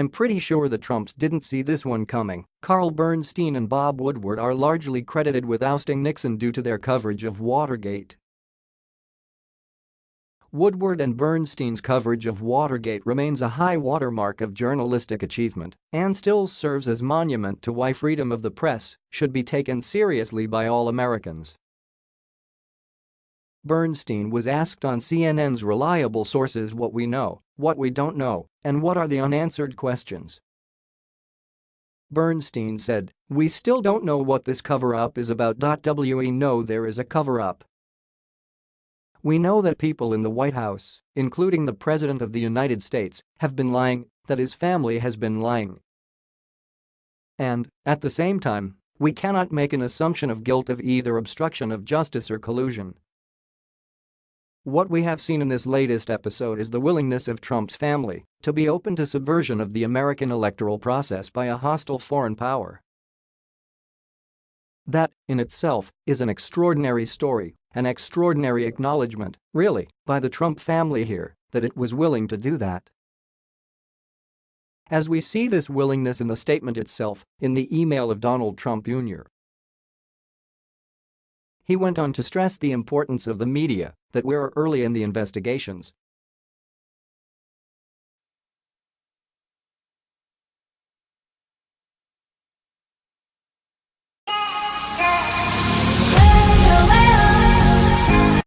I'm pretty sure the Trumps didn't see this one coming. Carl Bernstein and Bob Woodward are largely credited with ousting Nixon due to their coverage of Watergate. Woodward and Bernstein's coverage of Watergate remains a high watermark of journalistic achievement and still serves as monument to why freedom of the press should be taken seriously by all Americans. Bernstein was asked on CNN's Reliable Sources what we know, what we don't know, and what are the unanswered questions. Bernstein said, We still don't know what this cover-up is about. We know there is a cover-up. We know that people in the White House, including the President of the United States, have been lying, that his family has been lying. And, at the same time, we cannot make an assumption of guilt of either obstruction of justice or collusion. What we have seen in this latest episode is the willingness of Trump's family to be open to subversion of the American electoral process by a hostile foreign power. That, in itself, is an extraordinary story, an extraordinary acknowledgement, really, by the Trump family here, that it was willing to do that. As we see this willingness in the statement itself, in the email of Donald Trump Jr. He went on to stress the importance of the media, that we're early in the investigations